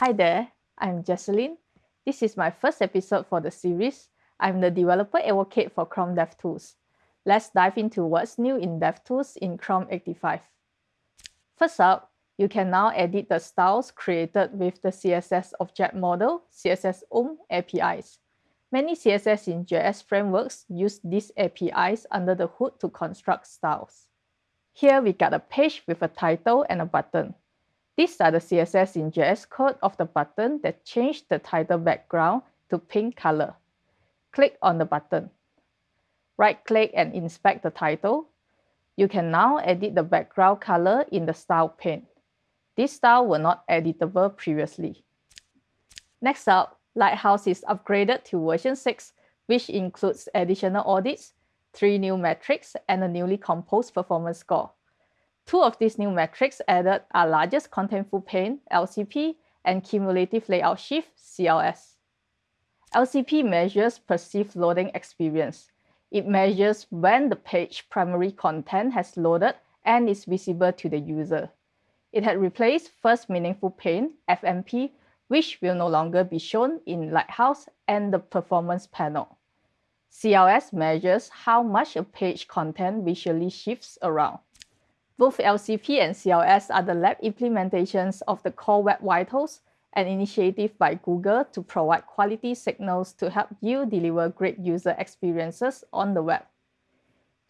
Hi there, I'm Jecelyn. This is my first episode for the series. I'm the developer advocate for Chrome DevTools. Let's dive into what's new in DevTools in Chrome 85. First up, you can now edit the styles created with the CSS Object Model, CSS OOM APIs. Many CSS in JS frameworks use these APIs under the hood to construct styles. Here we got a page with a title and a button. These are the CSS in JS code of the button that changed the title background to pink color. Click on the button. Right-click and inspect the title. You can now edit the background color in the Style pane. This style were not editable previously. Next up, Lighthouse is upgraded to version 6, which includes additional audits, three new metrics, and a newly composed performance score. Two of these new metrics added are largest contentful paint, LCP, and cumulative layout shift, CLS. LCP measures perceived loading experience. It measures when the page primary content has loaded and is visible to the user. It had replaced First Meaningful Paint, FMP, which will no longer be shown in Lighthouse and the Performance panel. CLS measures how much a page content visually shifts around. Both LCP and CLS are the lab implementations of the Core Web Vitals, an initiative by Google to provide quality signals to help you deliver great user experiences on the web.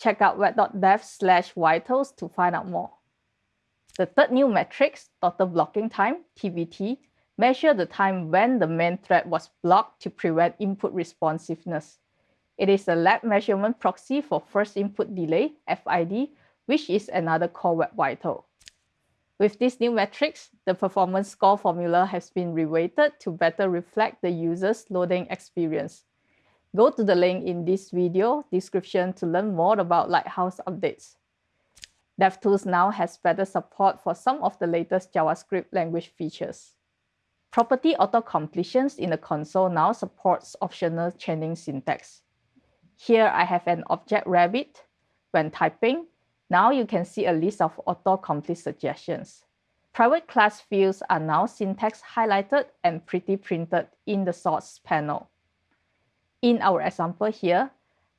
Check out web.dev slash vitals to find out more. The third new metric, total blocking time, TBT, measure the time when the main thread was blocked to prevent input responsiveness. It is a lab measurement proxy for first input delay, FID, which is another core web vital. With these new metrics, the performance score formula has been reweighted to better reflect the user's loading experience. Go to the link in this video description to learn more about Lighthouse updates. DevTools now has better support for some of the latest JavaScript language features. Property auto-completions in the console now supports optional chaining syntax. Here I have an object rabbit. When typing, now you can see a list of autocomplete suggestions. Private class fields are now syntax highlighted and pretty printed in the source panel. In our example here,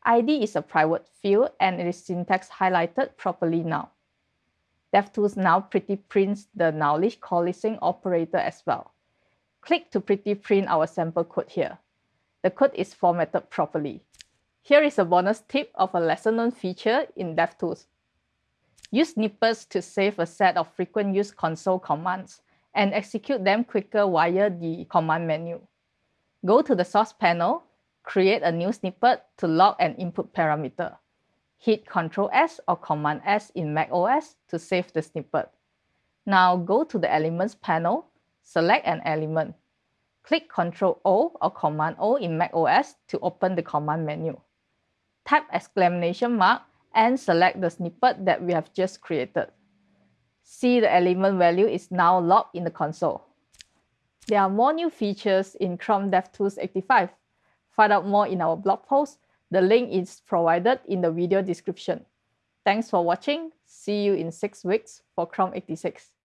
ID is a private field and it is syntax highlighted properly now. DevTools now pretty prints the nullish coalescing operator as well. Click to pretty print our sample code here. The code is formatted properly. Here is a bonus tip of a lesser known feature in DevTools. Use snippets to save a set of frequent use console commands and execute them quicker via the command menu. Go to the source panel, create a new snippet to log an input parameter. Hit Ctrl S or Command S in macOS to save the snippet. Now go to the Elements panel, select an element. Click Ctrl O or Command O in macOS to open the command menu. Type exclamation mark and select the snippet that we have just created. See the element value is now logged in the console. There are more new features in Chrome DevTools 85. Find out more in our blog post. The link is provided in the video description. Thanks for watching. See you in six weeks for Chrome 86.